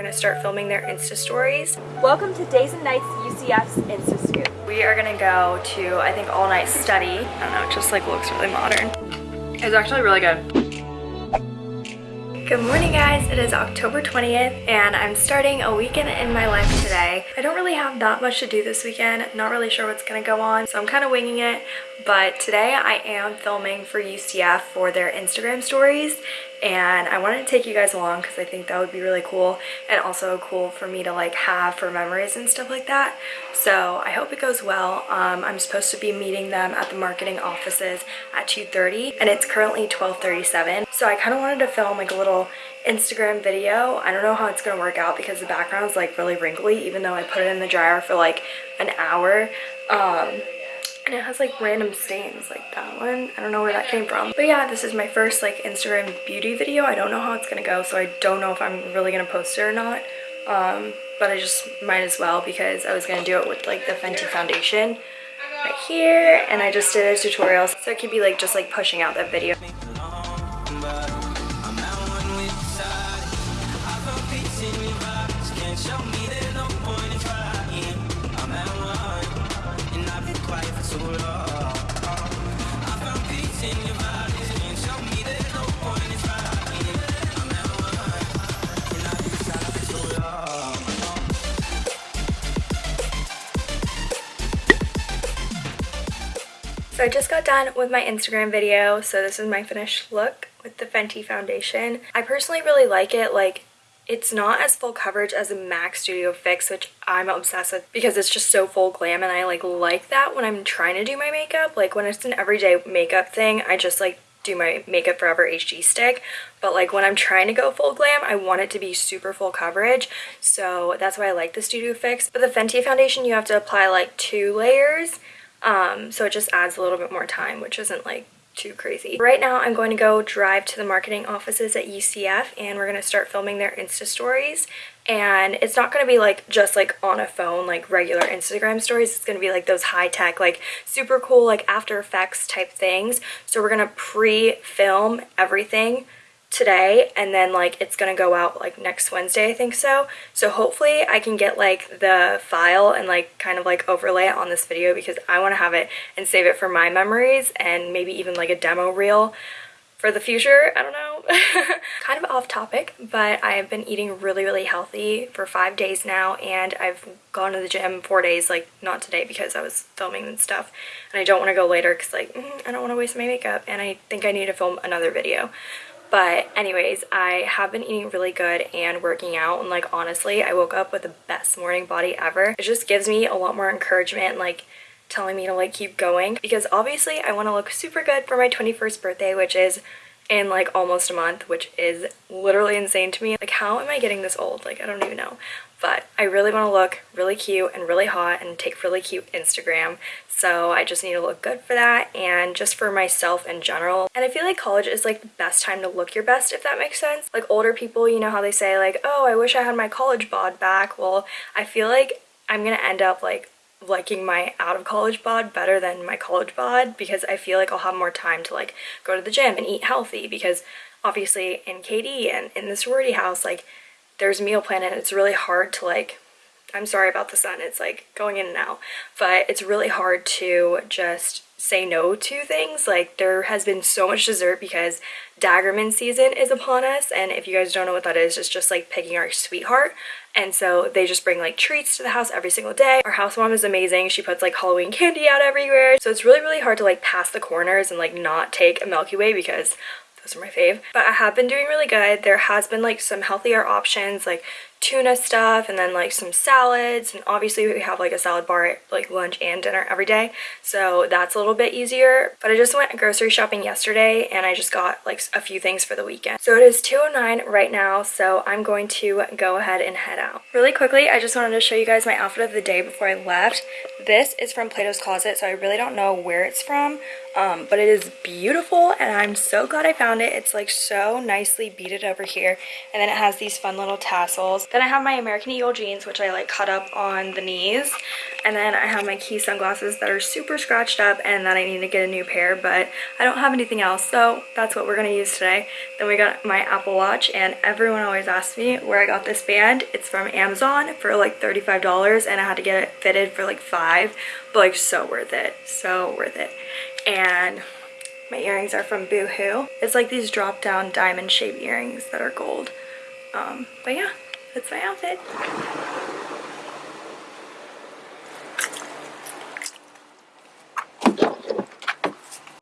gonna start filming their Insta stories. Welcome to Days and Nights UCF's Insta Scoop. We are gonna go to, I think, all night study. I don't know, it just like looks really modern. It's actually really good. Good morning guys, it is October 20th and I'm starting a weekend in my life today. I don't really have that much to do this weekend, not really sure what's gonna go on, so I'm kind of winging it. But today I am filming for UCF for their Instagram stories and I wanted to take you guys along because I think that would be really cool and also cool for me to like have for memories and stuff like that. So I hope it goes well. Um, I'm supposed to be meeting them at the marketing offices at 2.30 and it's currently 12.37. So I kind of wanted to film like a little Instagram video. I don't know how it's going to work out because the background is like really wrinkly even though I put it in the dryer for like an hour. Um, and it has like random stains like that one. I don't know where that came from. But yeah this is my first like instagram beauty video. I don't know how it's gonna go so i don't know if i'm really gonna post it or not. Um but i just might as well because i was gonna do it with like the fenty foundation right here and i just did a tutorial. So it could be like just like pushing out that video So I just got done with my Instagram video, so this is my finished look with the Fenty foundation. I personally really like it, like it's not as full coverage as a MAC Studio Fix, which I'm obsessed with because it's just so full glam and I like like that when I'm trying to do my makeup. Like when it's an everyday makeup thing, I just like do my Makeup Forever HD stick. But like when I'm trying to go full glam I want it to be super full coverage. So that's why I like the Studio Fix. But the Fenty foundation you have to apply like two layers um, so it just adds a little bit more time, which isn't like too crazy. Right now I'm going to go drive to the marketing offices at UCF and we're going to start filming their Insta stories. And it's not going to be like just like on a phone like regular Instagram stories. It's going to be like those high-tech like super cool like After Effects type things. So we're going to pre-film everything today and then like it's gonna go out like next Wednesday I think so. So hopefully I can get like the file and like kind of like overlay it on this video because I want to have it and save it for my memories and maybe even like a demo reel for the future I don't know. Kind of off topic but I have been eating really really healthy for five days now and I've gone to the gym four days like not today because I was filming and stuff and I don't want to go later because like mm, I don't want to waste my makeup and I think I need to film another video but anyways, I have been eating really good and working out and like honestly, I woke up with the best morning body ever. It just gives me a lot more encouragement like telling me to like keep going because obviously I want to look super good for my 21st birthday which is in like almost a month which is literally insane to me. Like how am I getting this old? Like I don't even know but I really want to look really cute and really hot and take really cute Instagram so I just need to look good for that and just for myself in general. And I feel like college is like the best time to look your best if that makes sense. Like older people you know how they say like oh I wish I had my college bod back. Well I feel like I'm gonna end up like liking my out of college bod better than my college bod because I feel like I'll have more time to like go to the gym and eat healthy because obviously in KD and in the sorority house like there's meal plan and it's really hard to like I'm sorry about the sun it's like going in and out but it's really hard to just say no to things like there has been so much dessert because Daggerman season is upon us and if you guys don't know what that is it's just like picking our sweetheart and so they just bring like treats to the house every single day our house mom is amazing she puts like Halloween candy out everywhere so it's really really hard to like pass the corners and like not take a Milky Way because those are my fave. But I have been doing really good. There has been like some healthier options like tuna stuff and then like some salads and obviously we have like a salad bar at like lunch and dinner every day so that's a little bit easier. But I just went grocery shopping yesterday and I just got like a few things for the weekend. So it is 209 right now so I'm going to go ahead and head out. Really quickly I just wanted to show you guys my outfit of the day before I left. This is from Plato's Closet so I really don't know where it's from um, but it is beautiful and I'm so glad I found it. It's like so nicely beaded over here and then it has these fun little tassels Then I have my American Eagle jeans, which I like cut up on the knees. And then I have my Quay sunglasses that are super scratched up and that I need to get a new pair, but I don't have anything else, so that's what we're gonna use today. Then we got my Apple Watch, and everyone always asks me where I got this band. It's from Amazon for like $35, and I had to get it fitted for like five, but like so worth it, so worth it. And my earrings are from Boohoo. It's like these drop down diamond shaped earrings that are gold. Um, but yeah, that's my outfit.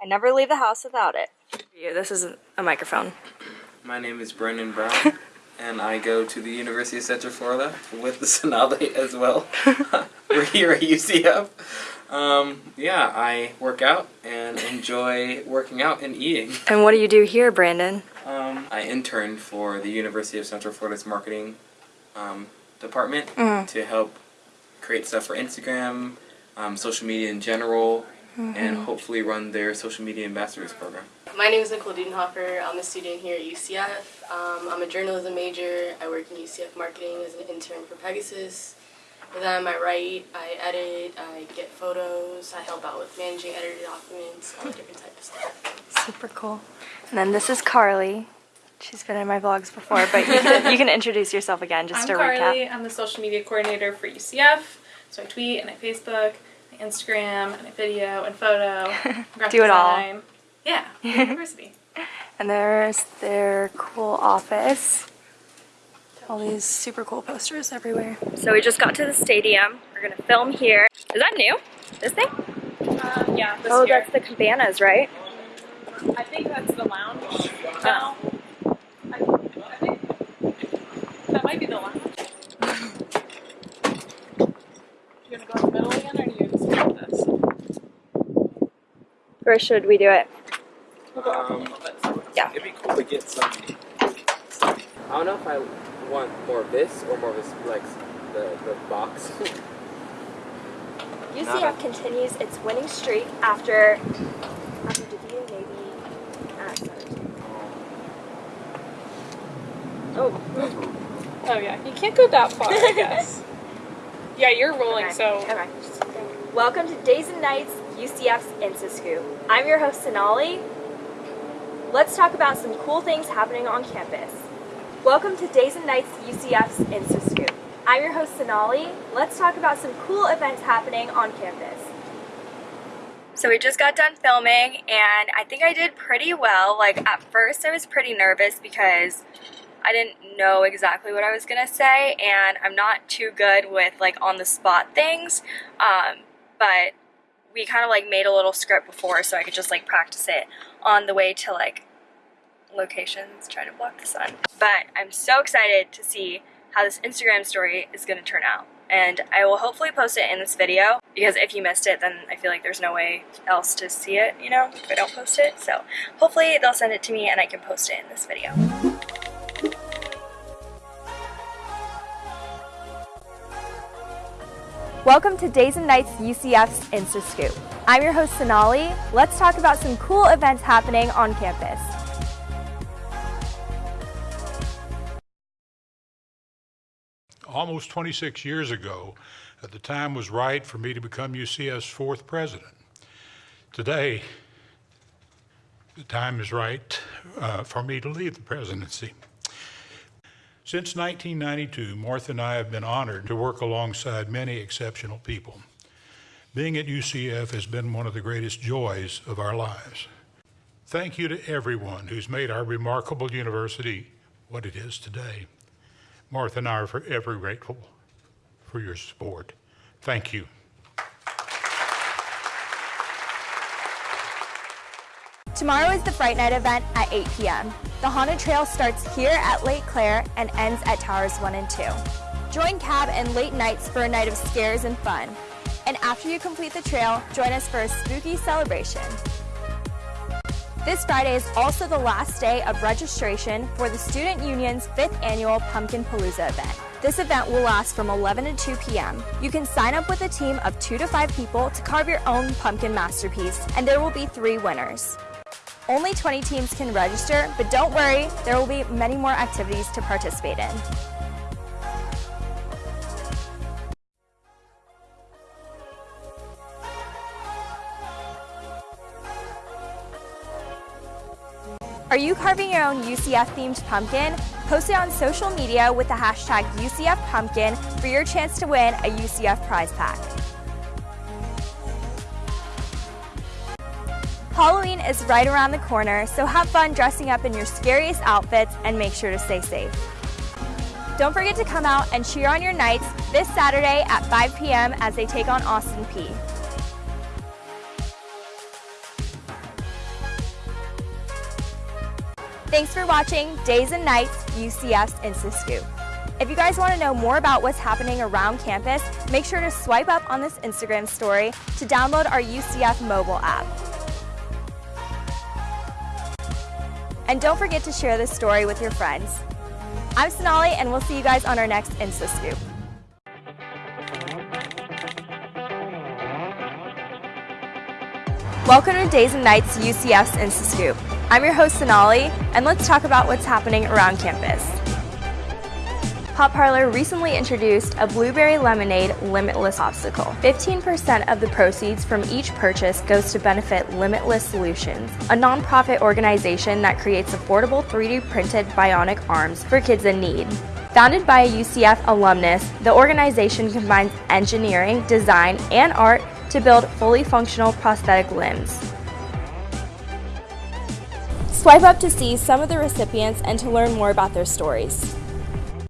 I never leave the house without it. This is a microphone. My name is Brendan Brown, and I go to the University of Central Florida with the Sonali as well. We're here at UCF. Um, yeah, I work out and enjoy working out and eating. And what do you do here, Brandon? Um, I interned for the University of Central Florida's marketing um, department Mm. to help create stuff for Instagram, um, social media in general, Mm-hmm. and hopefully run their social media ambassadors program. My name is Nicole Dudenhofer. I'm a student here at UCF. Um, I'm a journalism major. I work in UCF marketing as an intern for Pegasus. For them, I write, I edit, I get photos, I help out with managing edited documents, all different types of stuff. Super cool. And then this is Carly. She's been in my vlogs before, but you can, you can introduce yourself again just I'm to Carly. recap. I'm the social media coordinator for UCF. So I tweet and I Facebook, I Instagram, and I video and photo. graphic Do it all. design. Yeah, university. And there's their cool office. All these super cool posters everywhere. So we just got to the stadium. We're gonna film here. Is that new? This thing? Uh, yeah, this oh, year. that's the cabanas, right? I think that's the lounge now. I, I think that might be the lounge. You gonna go in the middle again, or do you just go with this? Where should we do it? We'll go up a Um, little bit. So Yeah. It'd be cool to get some. I don't know if I want more of this or more of this, like the the box. UCF continues its winning streak after after defeating Navy at 17. Oh, Oh yeah, you can't go that far, I guess. yeah, you're rolling, Okay, so okay. Welcome to Days and Nights UCF's Insta Scoop. I'm your host Sonali. Let's talk about some cool things happening on campus. Welcome to Days and Nights UCF's Insta Scoop. I'm your host Sonali. Let's talk about some cool events happening on campus. So we just got done filming and I think I did pretty well. Like at first I was pretty nervous because I didn't know exactly what I was gonna say and I'm not too good with like on the spot things. Um, but we kind of like made a little script before so I could just like practice it on the way to like locations, try to block the sun. But I'm so excited to see how this Instagram story is gonna turn out. And I will hopefully post it in this video because if you missed it, then I feel like there's no way else to see it, you know, if I don't post it. So hopefully they'll send it to me and I can post it in this video. Welcome to Days and Nights UCF's Insta Scoop. I'm your host Sonali. Let's talk about some cool events happening on campus. almost 26 years ago, at the time was right for me to become UCF's fourth president. Today, the time is right uh, for me to leave the presidency. Since 1992, Martha and I have been honored to work alongside many exceptional people. Being at UCF has been one of the greatest joys of our lives. Thank you to everyone who's made our remarkable university what it is today. Martha and I are forever grateful for your support. Thank you. Tomorrow is the Fright Night event at 8 p.m. The Haunted Trail starts here at Lake Claire and ends at Towers 1 and 2. Join Cab and Late Knights for a night of scares and fun. And after you complete the trail, join us for a spooky celebration. This Friday is also the last day of registration for the Student Union's 5th annual Pumpkin Palooza event. This event will last from 11 to 2 p.m. You can sign up with a team of 2 to 5 people to carve your own pumpkin masterpiece, and there will be 3 winners. Only 20 teams can register, but don't worry, there will be many more activities to participate in. Are you carving your own UCF-themed pumpkin? Post it on social media with the hashtag UCF Pumpkin for your chance to win a UCF prize pack. Halloween is right around the corner, so have fun dressing up in your scariest outfits and make sure to stay safe. Don't forget to come out and cheer on your Knights this Saturday at 5 p.m. as they take on Austin Peay. Thanks for watching Days and Nights UCF's Insta Scoop. If you guys want to know more about what's happening around campus, make sure to swipe up on this Instagram story to download our UCF mobile app. And don't forget to share this story with your friends. I'm Sonali, and we'll see you guys on our next Insta Scoop. Welcome to Days and Nights UCF's Insta Scoop. I'm your host Sonali, and let's talk about what's happening around campus. Pop Parlor recently introduced a blueberry lemonade Limbitless obstacle. 15% of the proceeds from each purchase goes to benefit Limbitless Solutions, a nonprofit organization that creates affordable 3D printed bionic arms for kids in need. Founded by a UCF alumnus, the organization combines engineering, design, and art to build fully functional prosthetic limbs. Swipe up to see some of the recipients and to learn more about their stories.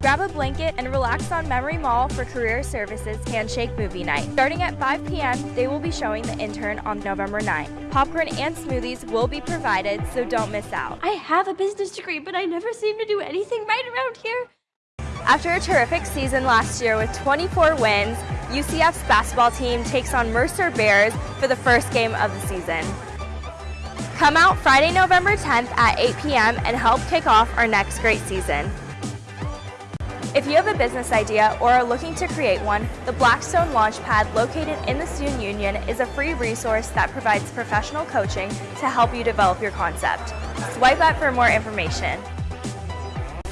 Grab a blanket and relax on Memory Mall for Career Services Handshake Movie Night. Starting at 5 p.m., they will be showing The Intern on November 9th. Popcorn and smoothies will be provided, so don't miss out. I have a business degree, but I never seem to do anything right around here. After a terrific season last year with 24 wins, UCF's basketball team takes on Mercer Bears for the first game of the season. Come out Friday, November 10th at 8 p.m. and help kick off our next great season. If you have a business idea or are looking to create one, the Blackstone Launchpad located in the Student Union is a free resource that provides professional coaching to help you develop your concept. Swipe up for more information.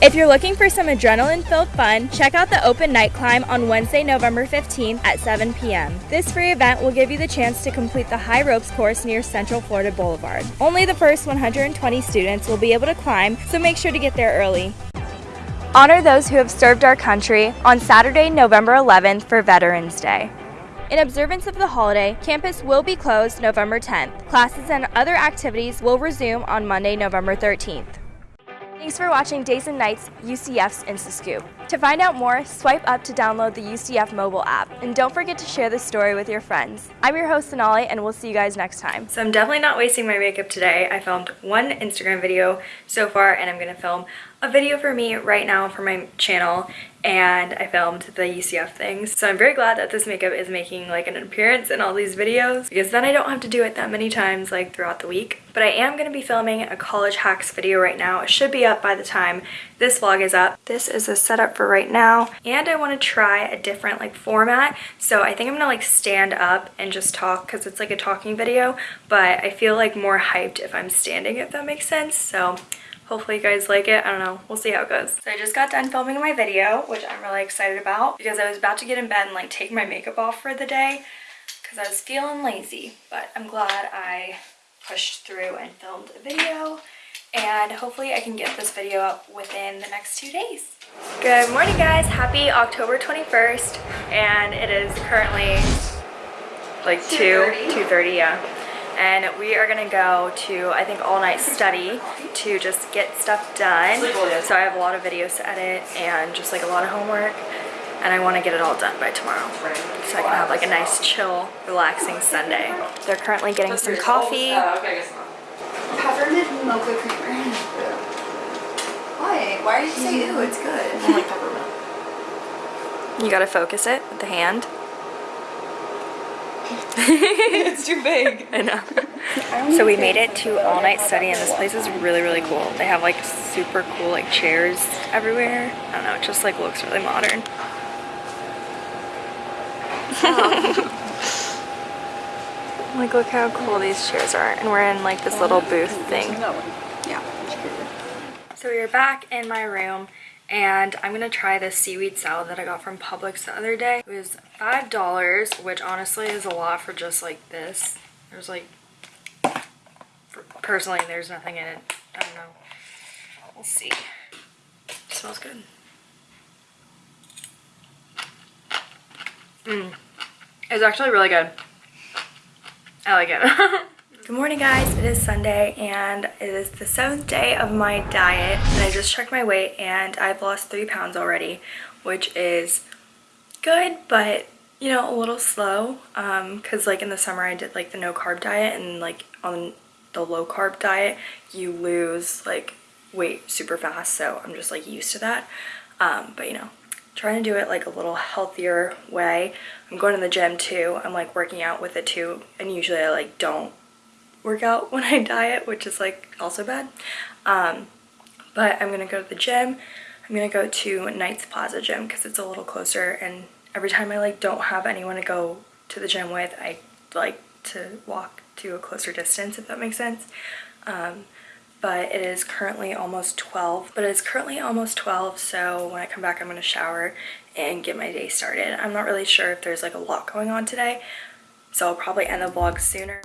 If you're looking for some adrenaline-filled fun, check out the Open Night Climb on Wednesday, November 15th at 7 p.m. This free event will give you the chance to complete the high ropes course near Central Florida Boulevard. Only the first 120 students will be able to climb, so make sure to get there early. Honor those who have served our country on Saturday, November 11th for Veterans Day. In observance of the holiday, campus will be closed November 10th. Classes and other activities will resume on Monday, November 13th. Thanks for watching Days and Nights UCF's Insta Scoop. To find out more, swipe up to download the UCF mobile app. And don't forget to share this story with your friends. I'm your host, Sonali, and we'll see you guys next time. So I'm definitely not wasting my makeup today. I filmed one Instagram video so far, and I'm going to film a video for me right now for my channel and I filmed the UCF things. So I'm very glad that this makeup is making like an appearance in all these videos because then I don't have to do it that many times like throughout the week. But I am going to be filming a college hacks video right now. It should be up by the time this vlog is up. This is a setup for right now and I want to try a different like format. So I think I'm gonna like stand up and just talk because it's like a talking video but I feel like more hyped if I'm standing if that makes sense. So Hopefully you guys like it. I don't know. We'll see how it goes. So I just got done filming my video, which I'm really excited about because I was about to get in bed and like take my makeup off for the day because I was feeling lazy. But I'm glad I pushed through and filmed a video and hopefully I can get this video up within the next two days. Good morning guys, happy October 21st and it is currently like 2, 2.30, yeah. And we are gonna go to I think all night study to just get stuff done. So I have a lot of videos to edit and just like a lot of homework and I want to get it all done by tomorrow. So I can have like a nice chill relaxing Sunday. They're currently getting some coffee. Peppermint mocha creamer. Why? Why did you say ew? It's good. I like peppermint. you gotta focus it with the hand it's too big. I know. so we made it to all night study and this place is really really cool. They have like super cool like chairs everywhere. I don't know, it just like looks really modern. Oh. like look how cool these chairs are and we're in like this little booth thing. Yeah. So we are back in my room and I'm gonna try this seaweed salad that I got from Publix the other day. It was five dollars, which honestly is a lot for just like this. There's like, personally, there's nothing in it I don't know. We'll see. smells good. Mm. It's actually really good. I it. Good morning guys, it is Sunday and it is the seventh day of my diet and I just checked my weight and I've lost three pounds already which is good but you know a little slow um because like in the summer I did like the no carb diet and like on the low carb diet you lose like weight super fast so I'm just like used to that um but you know trying to do it like a little healthier way I'm going to the gym too I'm like working out with it too and usually I like don't work out when I diet, which is like also bad. Um, but I'm gonna go to the gym. I'm gonna go to Knights Plaza Gym because it's a little closer and every time I like don't have anyone to go to the gym with, I like to walk to a closer distance if that makes sense. Um, but it is currently almost 12 but it's currently almost 12 so when I come back I'm gonna shower and get my day started. I'm not really sure if there's like a lot going on today so I'll probably end the vlog sooner